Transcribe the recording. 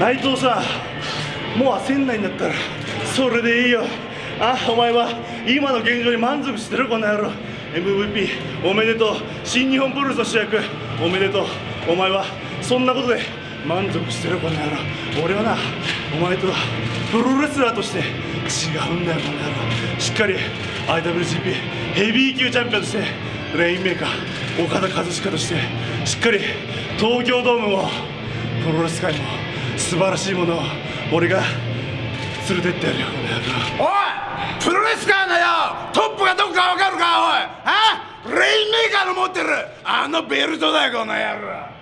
内藤さんもう焦んないんだったらそれでいいよ。あお前は今の現状に満足してるこの野郎。MVP おめでとう。新日本プロレスの主役。おめでとう。お前はそんなことで満足してるこの野郎。俺はなお前とはプロレスラーとして違うんだよこの野郎。しっかり IWGP ヘビー級チャンピオンとしてレインメーカー岡田和親としてしっかり東京ドームもプロレス界も素晴らしいものを俺が連れてってやるよおいプロレス界のよトップがどこかわかるかおい。あレインメーカーの持ってる。あのベルトだよこの野郎。